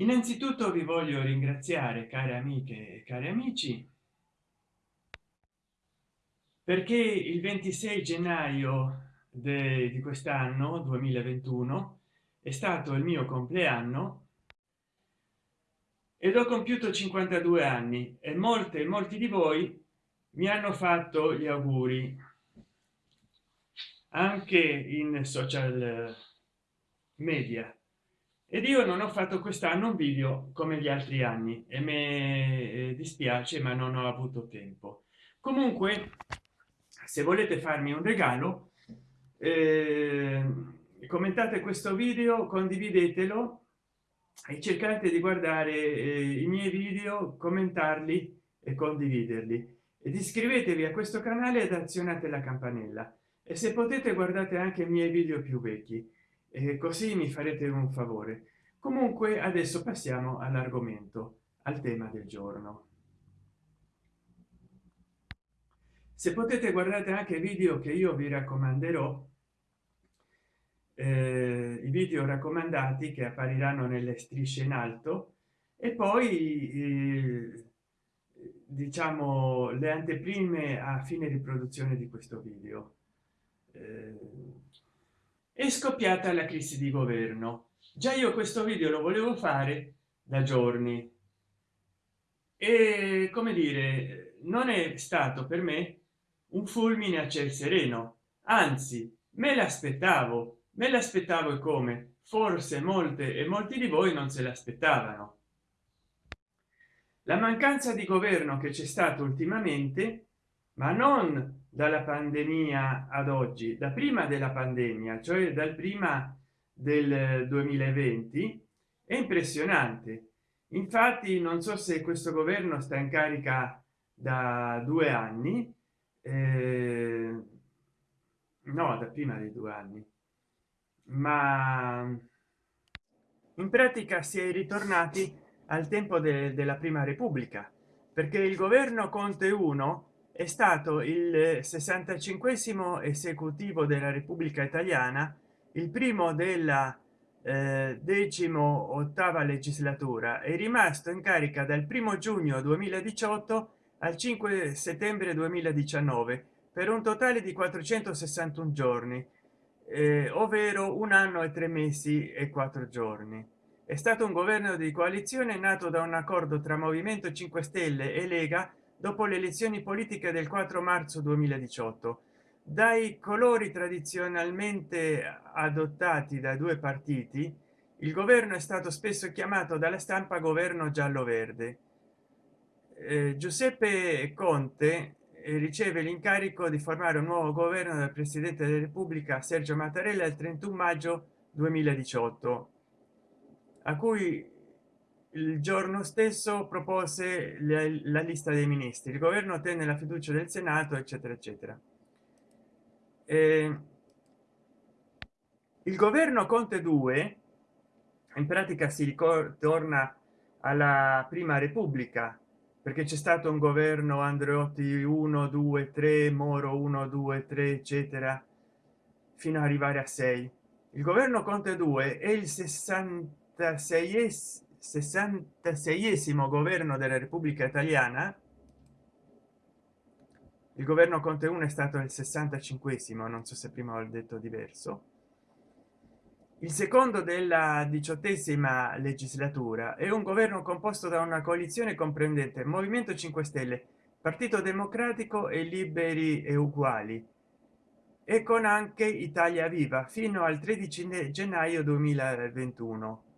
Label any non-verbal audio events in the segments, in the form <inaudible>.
innanzitutto vi voglio ringraziare care amiche e cari amici perché il 26 gennaio di quest'anno 2021 è stato il mio compleanno ed ho compiuto 52 anni e molte molti di voi mi hanno fatto gli auguri anche in social media ed io non ho fatto quest'anno un video come gli altri anni e mi dispiace ma non ho avuto tempo. Comunque se volete farmi un regalo eh, commentate questo video condividetelo e cercate di guardare eh, i miei video commentarli e condividerli. Ed iscrivetevi a questo canale ed azionate la campanella. E se potete guardate anche i miei video più vecchi e così mi farete un favore. Comunque adesso passiamo all'argomento al tema del giorno. Se potete guardate anche video che io vi raccomanderò. Eh, i video raccomandati che appariranno nelle strisce in alto. E poi eh, diciamo le anteprime a fine riproduzione di questo video. Eh, è scoppiata la crisi di governo. Già io questo video lo volevo fare da giorni. E come dire non è stato per me un fulmine a ciel sereno. Anzi me l'aspettavo me l'aspettavo e come. Forse molte e molti di voi non se l'aspettavano. La mancanza di governo che c'è stato ultimamente ma non dalla pandemia ad oggi da prima della pandemia cioè dal prima del 2020 è impressionante. Infatti non so se questo governo sta in carica da due anni eh, no da prima dei due anni. Ma in pratica si è ritornati al tempo de della prima repubblica perché il governo conte 1 è stato il 65 esecutivo della repubblica italiana il primo della eh, decimo ottava legislatura è rimasto in carica dal primo giugno 2018 al 5 settembre 2019 per un totale di 461 giorni eh, ovvero un anno e tre mesi e quattro giorni. È stato un governo di coalizione nato da un accordo tra movimento 5 stelle e lega dopo le elezioni politiche del 4 marzo 2018 dai colori tradizionalmente adottati da due partiti il governo è stato spesso chiamato dalla stampa governo giallo verde eh, giuseppe conte eh, riceve l'incarico di formare un nuovo governo del presidente della repubblica sergio mattarella il 31 maggio 2018 a cui il giorno stesso propose la lista dei ministri. Il governo ottenne la fiducia del senato eccetera eccetera. Eh, il governo conte 2 in pratica si ritorna alla prima repubblica perché c'è stato un governo andreotti 1 2 3 moro 1 2 3 eccetera fino ad arrivare a 6 il governo conte 2 è il 66 66 governo della repubblica italiana il governo conte 1 è stato il 65 non so se prima ho detto diverso. Il secondo della diciottesima legislatura è un governo composto da una coalizione comprendente movimento 5 stelle partito democratico e liberi e uguali e con anche italia viva fino al 13 gennaio 2021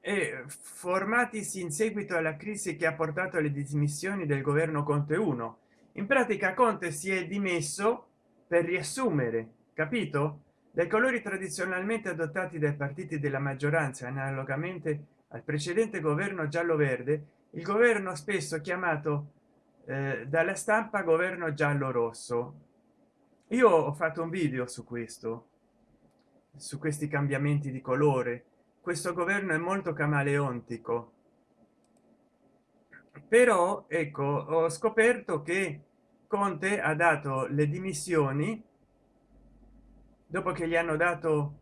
e formatisi in seguito alla crisi che ha portato alle dimissioni del governo conte 1 in pratica conte si è dimesso per riassumere capito? Dai colori tradizionalmente adottati dai partiti della maggioranza analogamente al precedente governo giallo verde il governo spesso chiamato eh, dalla stampa governo giallo rosso io ho fatto un video su questo su questi cambiamenti di colore questo governo è molto camaleontico. Però ecco ho scoperto che conte ha dato le dimissioni dopo che gli hanno dato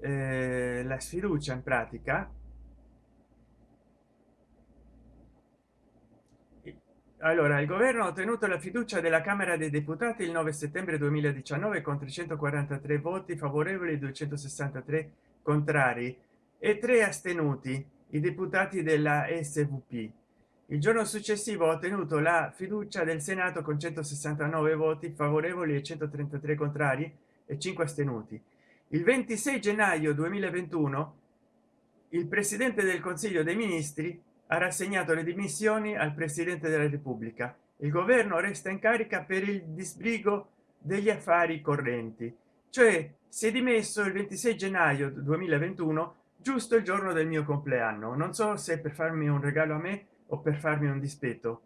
eh, la sfiducia in pratica. Allora il governo ha ottenuto la fiducia della camera dei deputati il 9 settembre 2019 con 343 voti favorevoli 263 contrari e tre astenuti i deputati della svp il giorno successivo ha ottenuto la fiducia del senato con 169 voti favorevoli e 133 contrari e 5 astenuti. Il 26 gennaio 2021 il presidente del consiglio dei ministri ha rassegnato le dimissioni al presidente della repubblica. Il governo resta in carica per il disbrigo degli affari correnti. Cioè si è dimesso il 26 gennaio 2021 giusto il giorno del mio compleanno. Non so se per farmi un regalo a me o per farmi un dispetto.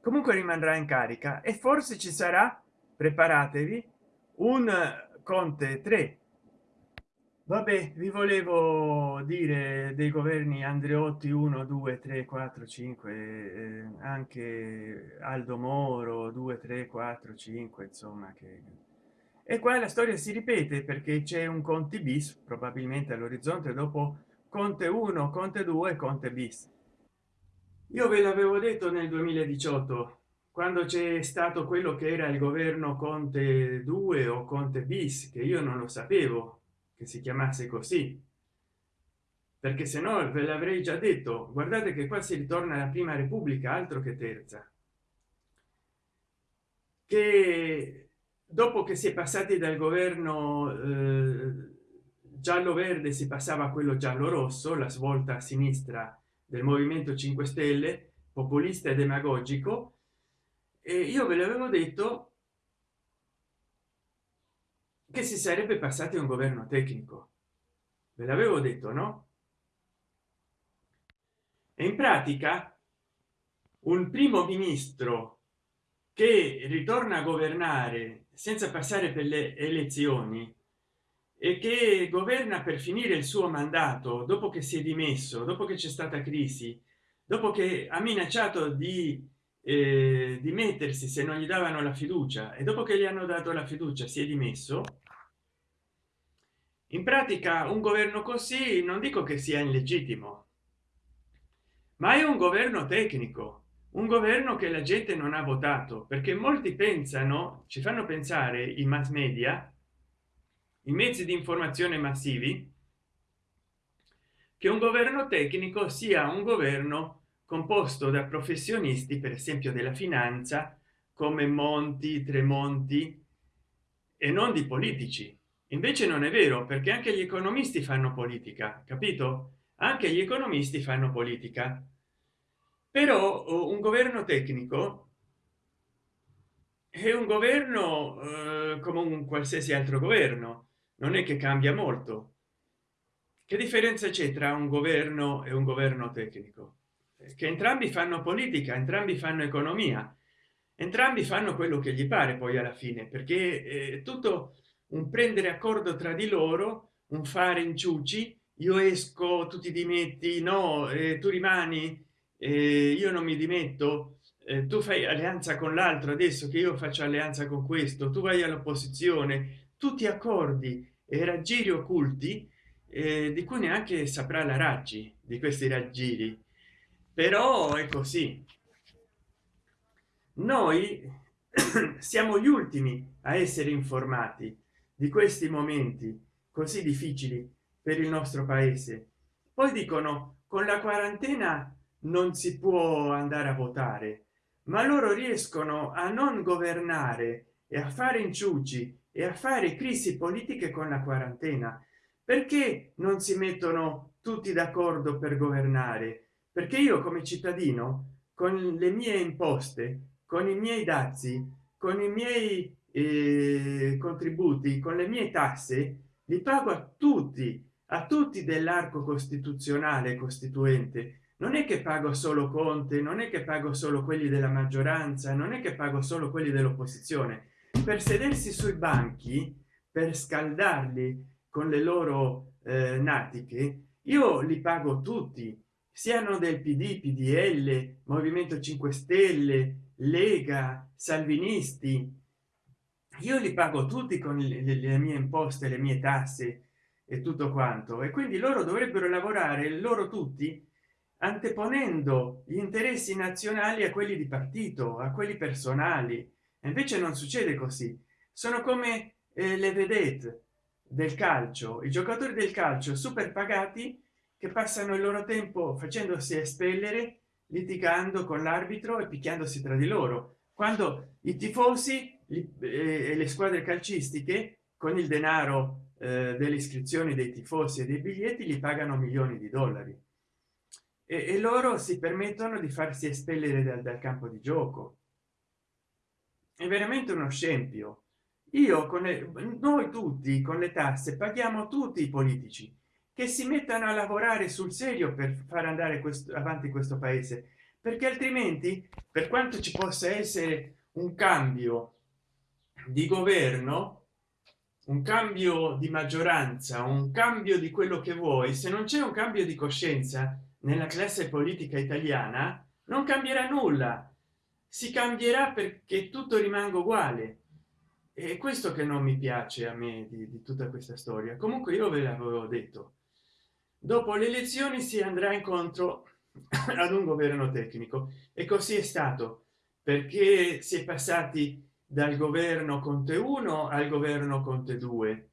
Comunque rimarrà in carica e forse ci sarà preparatevi un conte 3 vabbè vi volevo dire dei governi andreotti 1 2 3 4 5 eh, anche aldo moro 2 3 4 5 insomma che e qua la storia si ripete perché c'è un conte bis probabilmente all'orizzonte dopo conte 1 conte 2 conte bis. Io ve l'avevo detto nel 2018 quando c'è stato quello che era il governo conte 2 o conte bis che io non lo sapevo che si chiamasse così. Perché se no ve l'avrei già detto guardate che qua si ritorna alla prima repubblica altro che terza. Che dopo che si è passati dal governo eh, giallo verde si passava a quello giallo rosso la svolta a sinistra del movimento 5 stelle populista e demagogico e io ve l'avevo detto che si sarebbe passati un governo tecnico. Ve l'avevo detto no? E in pratica un primo ministro che ritorna a governare senza passare per le elezioni e che governa per finire il suo mandato dopo che si è dimesso dopo che c'è stata crisi dopo che ha minacciato di eh, dimettersi se non gli davano la fiducia e dopo che gli hanno dato la fiducia si è dimesso. In pratica un governo così non dico che sia illegittimo ma è un governo tecnico un governo che la gente non ha votato perché molti pensano ci fanno pensare i mass media i mezzi di informazione massivi che un governo tecnico sia un governo composto da professionisti per esempio della finanza come monti tremonti e non di politici. Invece non è vero perché anche gli economisti fanno politica capito? Anche gli economisti fanno politica però oh, un governo tecnico è un governo eh, come un qualsiasi altro governo. Non è che cambia molto. Che differenza c'è tra un governo e un governo tecnico? Che entrambi fanno politica entrambi fanno economia entrambi fanno quello che gli pare poi alla fine perché è tutto un prendere accordo tra di loro un fare inciuci io esco tu ti dimetti no eh, tu rimani eh, io non mi dimetto. Eh, tu fai alleanza con l'altro adesso che io faccio alleanza con questo tu vai all'opposizione tutti accordi e raggiri occulti eh, di cui neanche saprà la raggi di questi raggiri. Però è così. Noi <coughs> siamo gli ultimi a essere informati di questi momenti così difficili per il nostro paese. Poi dicono con la quarantena non si può andare a votare ma loro riescono a non governare e a fare inciuci e a fare crisi politiche con la quarantena. Perché non si mettono tutti d'accordo per governare? Perché io come cittadino con le mie imposte con i miei dazi con i miei eh, contributi con le mie tasse li pago a tutti a tutti dell'arco costituzionale costituente non è che pago solo conte non è che pago solo quelli della maggioranza non è che pago solo quelli dell'opposizione. Per sedersi sui banchi per scaldarli con le loro eh, natiche io li pago tutti siano del pd pdl movimento 5 stelle lega salvinisti. Io li pago tutti con le, le mie imposte le mie tasse e tutto quanto. E quindi loro dovrebbero lavorare loro tutti anteponendo gli interessi nazionali a quelli di partito a quelli personali. E invece non succede così. Sono come eh, le vedette del calcio i giocatori del calcio super pagati che passano il loro tempo facendosi espellere litigando con l'arbitro e picchiandosi tra di loro. Quando i tifosi eh, e le squadre calcistiche con il denaro eh, delle iscrizioni dei tifosi e dei biglietti li pagano milioni di dollari e, e loro si permettono di farsi espellere dal, dal campo di gioco. È veramente uno scempio. Io con le, noi tutti con le tasse paghiamo tutti i politici che si mettano a lavorare sul serio per far andare questo avanti questo paese perché altrimenti per quanto ci possa essere un cambio di governo un cambio di maggioranza un cambio di quello che vuoi se non c'è un cambio di coscienza nella classe politica italiana non cambierà nulla. Si cambierà perché tutto rimanga uguale. E questo che non mi piace a me di, di tutta questa storia. Comunque io ve l'avevo detto. Dopo le elezioni si andrà incontro <coughs> ad un governo tecnico. E così è stato perché si è passati dal governo conte 1 al governo conte 2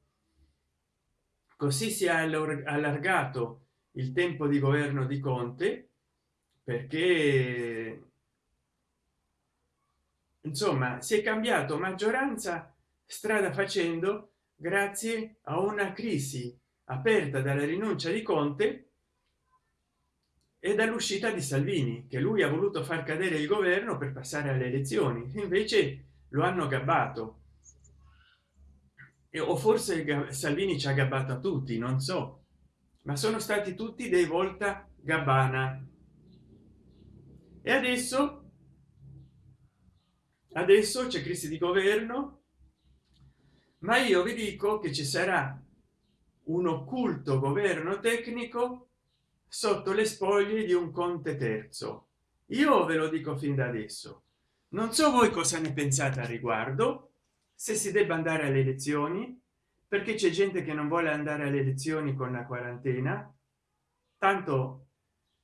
così si è allargato il tempo di governo di conte perché insomma si è cambiato maggioranza strada facendo grazie a una crisi aperta dalla rinuncia di conte e dall'uscita di salvini che lui ha voluto far cadere il governo per passare alle elezioni. Invece lo hanno gabbato. E o forse salvini ci ha gabbato a tutti non so ma sono stati tutti dei volta gabbana. E adesso adesso c'è crisi di governo ma io vi dico che ci sarà un occulto governo tecnico sotto le spoglie di un conte terzo. Io ve lo dico fin da adesso. Non so voi cosa ne pensate a riguardo se si debba andare alle elezioni perché c'è gente che non vuole andare alle elezioni con la quarantena? Tanto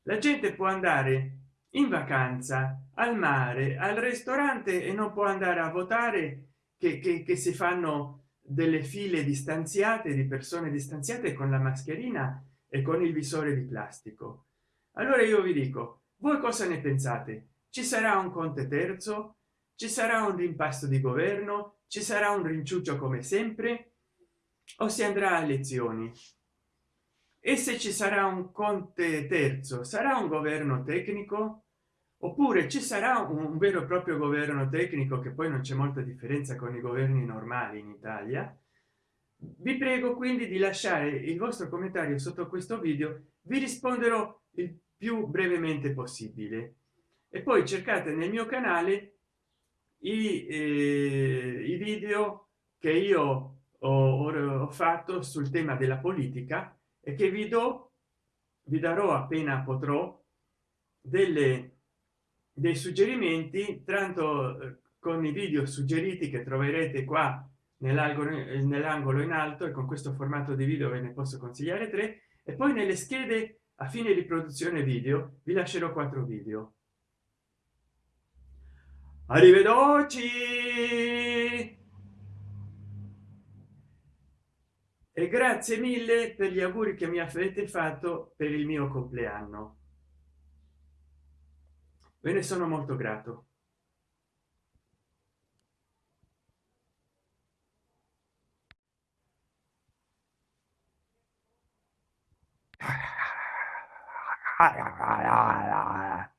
la gente può andare in vacanza al mare al ristorante e non può andare a votare che, che, che si fanno delle file distanziate di persone distanziate con la mascherina e con il visore di plastico. Allora io vi dico voi cosa ne pensate? Ci sarà un conte terzo? Ci sarà un rimpasto di governo? Ci sarà un rinciuccio come sempre o si andrà a elezioni e se ci sarà un conte terzo sarà un governo tecnico? Oppure ci sarà un vero e proprio governo tecnico che poi non c'è molta differenza con i governi normali in italia? Vi prego quindi di lasciare il vostro commentario sotto questo video vi risponderò il più brevemente possibile. E poi cercate nel mio canale i, eh, i video che io ho, ho fatto sul tema della politica e che vi do vi darò appena potrò delle dei suggerimenti tanto eh, con i video suggeriti che troverete qua nell'angolo in alto e con questo formato di video ve ne posso consigliare tre e poi nelle schede a fine di produzione video vi lascerò quattro video. Arrivederci e grazie mille per gli auguri che mi avete fatto per il mio compleanno. Ve ne sono molto grato <laughs>